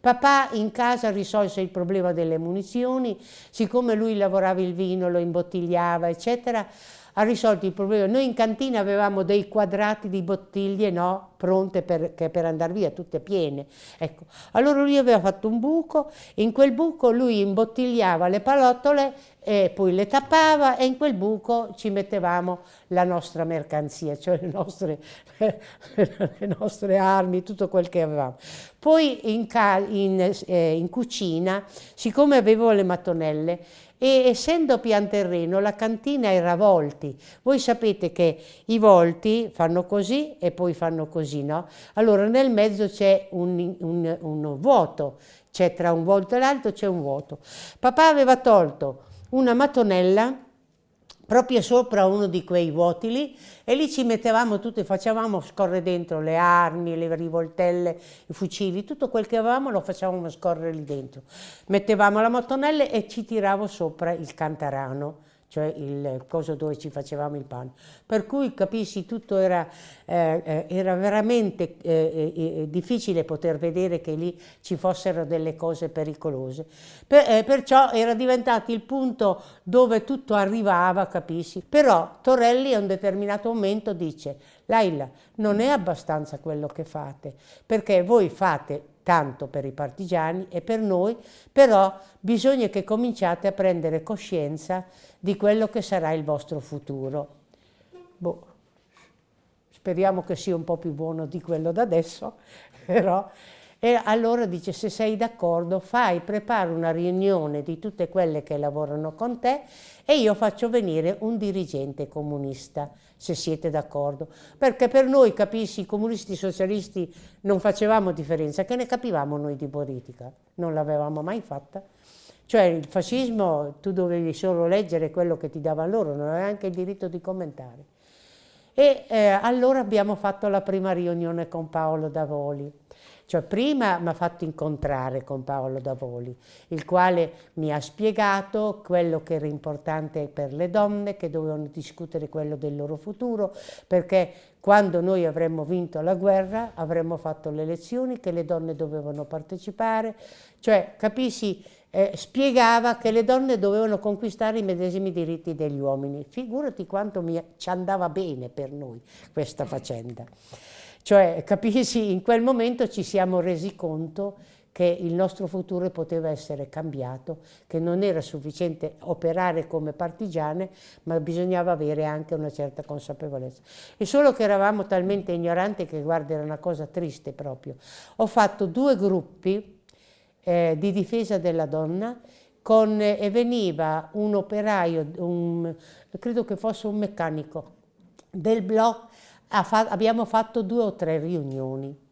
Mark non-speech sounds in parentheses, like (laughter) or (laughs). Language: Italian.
Papà in casa risolse il problema delle munizioni, siccome lui lavorava il vino, lo imbottigliava, eccetera, ha risolto il problema. Noi in cantina avevamo dei quadrati di bottiglie no, pronte per, per andare via, tutte piene. Ecco. Allora lui aveva fatto un buco, in quel buco lui imbottigliava le palottole e poi le tappava e in quel buco ci mettevamo la nostra mercanzia, cioè le nostre, (laughs) le nostre armi, tutto quel che avevamo. Poi in, in, eh, in cucina, siccome avevo le mattonelle, e essendo pian terreno la cantina era volti. Voi sapete che i volti fanno così e poi fanno così, no? Allora nel mezzo c'è un, un, un vuoto, c'è tra un volto e l'altro c'è un vuoto. Papà aveva tolto una mattonella proprio sopra uno di quei vuoti lì e lì ci mettevamo tutto e facevamo scorrere dentro le armi, le rivoltelle, i fucili, tutto quel che avevamo lo facevamo scorrere lì dentro. Mettevamo la mattonella e ci tiravo sopra il cantarano cioè il coso dove ci facevamo il pane. Per cui capisci, tutto era, eh, eh era veramente eh, eh, difficile poter vedere che lì ci fossero delle cose pericolose. Per, eh, perciò era diventato il punto dove tutto arrivava, capisci? Però Torelli a un determinato momento dice, Laila, non è abbastanza quello che fate, perché voi fate tanto per i partigiani e per noi, però bisogna che cominciate a prendere coscienza di quello che sarà il vostro futuro. Boh, speriamo che sia un po' più buono di quello da adesso, (laughs) però... E allora dice, se sei d'accordo, fai, prepara una riunione di tutte quelle che lavorano con te e io faccio venire un dirigente comunista se siete d'accordo. Perché per noi, capisci, i comunisti socialisti non facevamo differenza, che ne capivamo noi di politica, non l'avevamo mai fatta. Cioè il fascismo tu dovevi solo leggere quello che ti davano loro, non avevi anche il diritto di commentare. E eh, allora abbiamo fatto la prima riunione con Paolo Davoli. Cioè prima mi ha fatto incontrare con Paolo Davoli, il quale mi ha spiegato quello che era importante per le donne, che dovevano discutere quello del loro futuro, perché quando noi avremmo vinto la guerra avremmo fatto le elezioni, che le donne dovevano partecipare, cioè capisci, eh, spiegava che le donne dovevano conquistare i medesimi diritti degli uomini. Figurati quanto mi, ci andava bene per noi questa faccenda. Cioè, capisci, in quel momento ci siamo resi conto che il nostro futuro poteva essere cambiato, che non era sufficiente operare come partigiane, ma bisognava avere anche una certa consapevolezza. E solo che eravamo talmente ignoranti che, guarda, era una cosa triste proprio. Ho fatto due gruppi eh, di difesa della donna con, e veniva un operaio, un, credo che fosse un meccanico del blocco abbiamo fatto due o tre riunioni